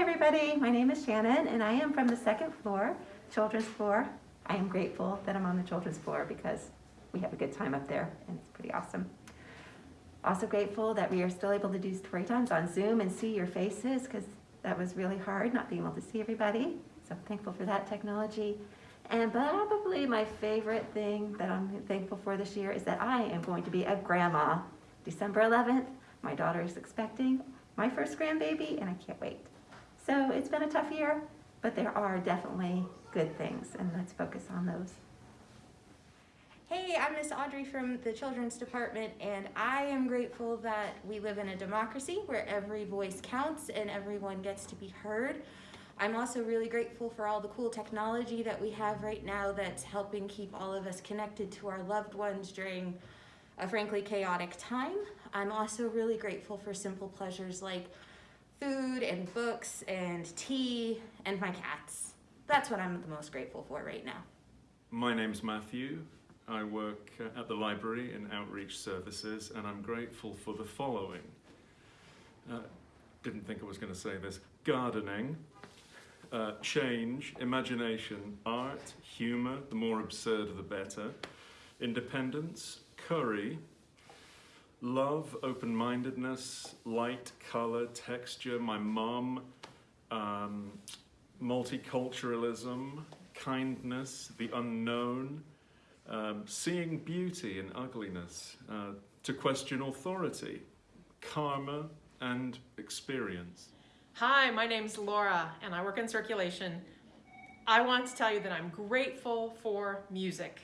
Hi everybody, my name is Shannon and I am from the second floor, children's floor. I am grateful that I'm on the children's floor because we have a good time up there and it's pretty awesome. Also grateful that we are still able to do story times on Zoom and see your faces because that was really hard not being able to see everybody. So I'm thankful for that technology. And probably my favorite thing that I'm thankful for this year is that I am going to be a grandma. December 11th, my daughter is expecting my first grandbaby and I can't wait. So it's been a tough year, but there are definitely good things and let's focus on those. Hey, I'm Miss Audrey from the Children's Department and I am grateful that we live in a democracy where every voice counts and everyone gets to be heard. I'm also really grateful for all the cool technology that we have right now that's helping keep all of us connected to our loved ones during a frankly chaotic time. I'm also really grateful for simple pleasures like food and books and tea and my cats. That's what I'm the most grateful for right now. My name's Matthew. I work uh, at the library in outreach services and I'm grateful for the following. Uh, didn't think I was going to say this. Gardening, uh, change, imagination, art, humour, the more absurd the better, independence, curry, love, open-mindedness, light, colour, texture, my mom, um, multiculturalism, kindness, the unknown, um, seeing beauty in ugliness, uh, to question authority, karma, and experience. Hi, my name's Laura and I work in circulation. I want to tell you that I'm grateful for music,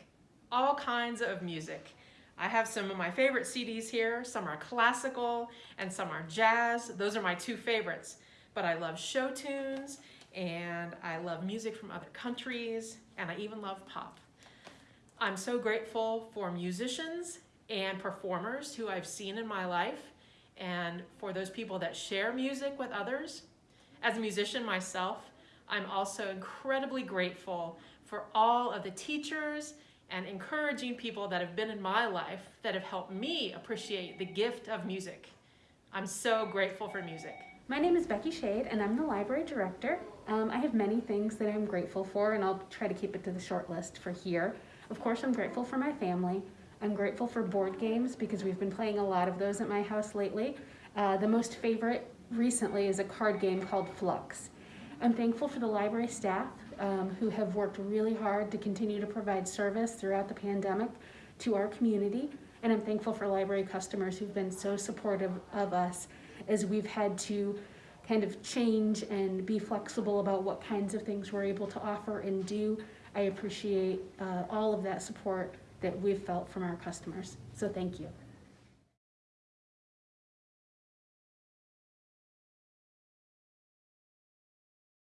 all kinds of music. I have some of my favorite CDs here. Some are classical and some are jazz. Those are my two favorites. But I love show tunes and I love music from other countries and I even love pop. I'm so grateful for musicians and performers who I've seen in my life and for those people that share music with others. As a musician myself, I'm also incredibly grateful for all of the teachers and encouraging people that have been in my life that have helped me appreciate the gift of music. I'm so grateful for music. My name is Becky Shade and I'm the library director. Um, I have many things that I'm grateful for and I'll try to keep it to the short list for here. Of course, I'm grateful for my family. I'm grateful for board games because we've been playing a lot of those at my house lately. Uh, the most favorite recently is a card game called Fluxx. I'm thankful for the library staff um, who have worked really hard to continue to provide service throughout the pandemic to our community. And I'm thankful for library customers who've been so supportive of us as we've had to kind of change and be flexible about what kinds of things we're able to offer and do. I appreciate uh, all of that support that we've felt from our customers. So thank you.